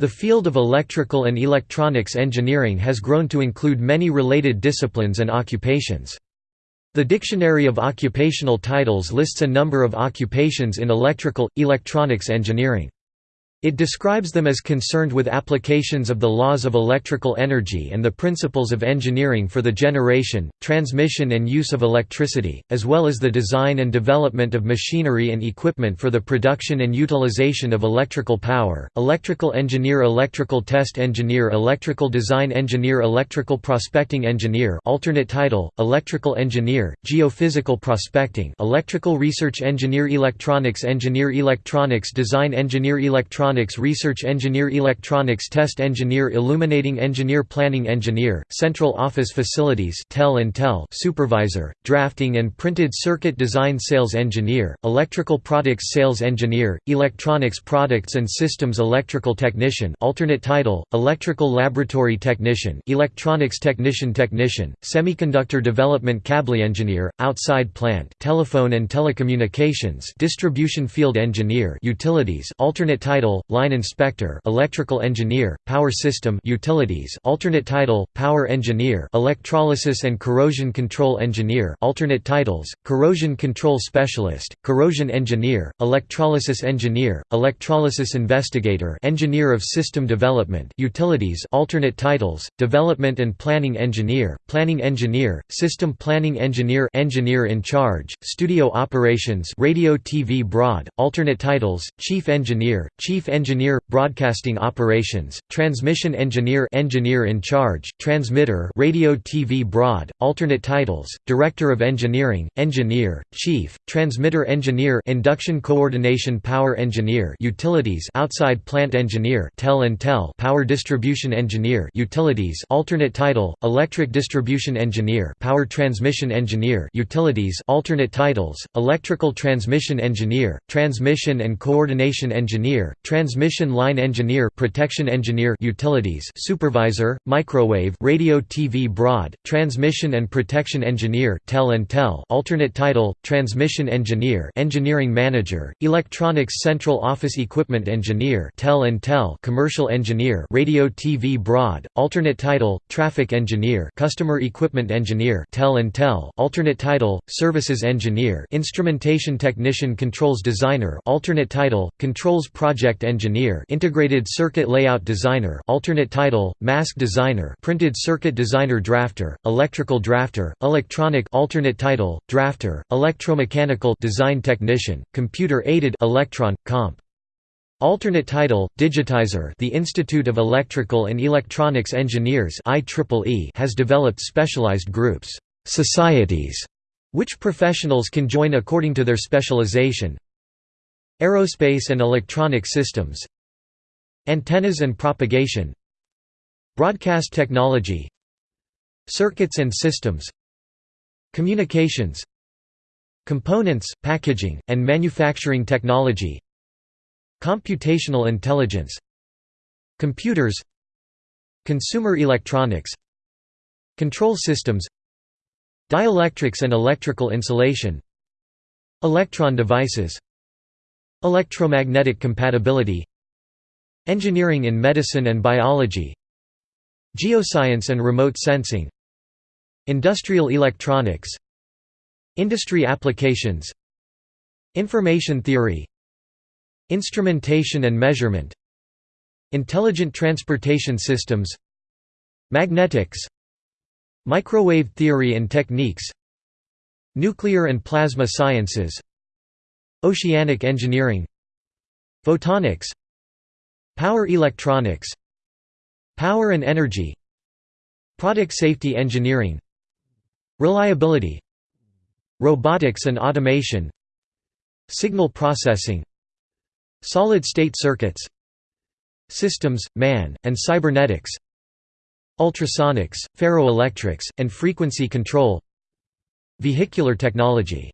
The field of electrical and electronics engineering has grown to include many related disciplines and occupations. The Dictionary of Occupational Titles lists a number of occupations in electrical, electronics engineering. It describes them as concerned with applications of the laws of electrical energy and the principles of engineering for the generation, transmission and use of electricity, as well as the design and development of machinery and equipment for the production and utilization of electrical power. Electrical engineer, electrical test engineer, electrical design engineer, electrical prospecting engineer, alternate title: electrical engineer, geophysical prospecting, electrical research engineer, electronics engineer, electronics design engineer, electronics electronics research engineer electronics test engineer illuminating engineer planning engineer, central office facilities tel and tel supervisor, drafting and printed circuit design sales engineer, electrical products sales engineer, electronics products and systems electrical technician alternate title, electrical laboratory technician electronics technician technician, semiconductor development cable engineer, outside plant telephone and telecommunications distribution field engineer utilities alternate title, line inspector electrical engineer, power system utilities alternate title, power engineer electrolysis and corrosion control engineer alternate titles, corrosion control specialist, corrosion engineer, electrolysis engineer, electrolysis investigator engineer of system development utilities alternate titles, development and planning engineer, planning engineer, system planning engineer engineer in charge, studio operations radio TV broad, alternate titles, chief engineer, chief engineer, broadcasting operations, transmission engineer engineer in charge, transmitter radio TV broad, alternate titles, director of engineering, engineer, chief, transmitter engineer induction coordination power engineer utilities outside plant engineer tel and tel power distribution engineer utilities alternate title, electric distribution engineer power transmission engineer utilities alternate titles, electrical transmission engineer, transmission and coordination engineer, transmission line engineer protection engineer utilities supervisor microwave radio TV broad transmission and protection engineer tel and tel alternate title transmission engineer engineering manager electronics central office equipment engineer tel and tel commercial engineer radio TV broad alternate title traffic engineer customer equipment engineer tel and tel alternate title services engineer instrumentation technician controls designer alternate title controls project engineer integrated circuit layout designer alternate title, mask designer printed circuit designer drafter, electrical drafter, electronic alternate title, drafter, electromechanical design technician, computer-aided electron, comp. Alternate title, Digitizer the Institute of Electrical and Electronics Engineers has developed specialized groups societies", which professionals can join according to their specialization, Aerospace and electronic systems Antennas and propagation Broadcast technology Circuits and systems Communications Components, packaging, and manufacturing technology Computational intelligence Computers Consumer electronics Control systems Dielectrics and electrical insulation Electron devices Electromagnetic compatibility Engineering in medicine and biology Geoscience and remote sensing Industrial electronics Industry applications Information theory Instrumentation and measurement Intelligent transportation systems Magnetics Microwave theory and techniques Nuclear and plasma sciences Oceanic engineering. Photonics. Power electronics. Power and energy. Product safety engineering. Reliability. Robotics and automation. Signal processing. Solid-state circuits. Systems, man, and cybernetics. Ultrasonics, ferroelectrics, and frequency control. Vehicular technology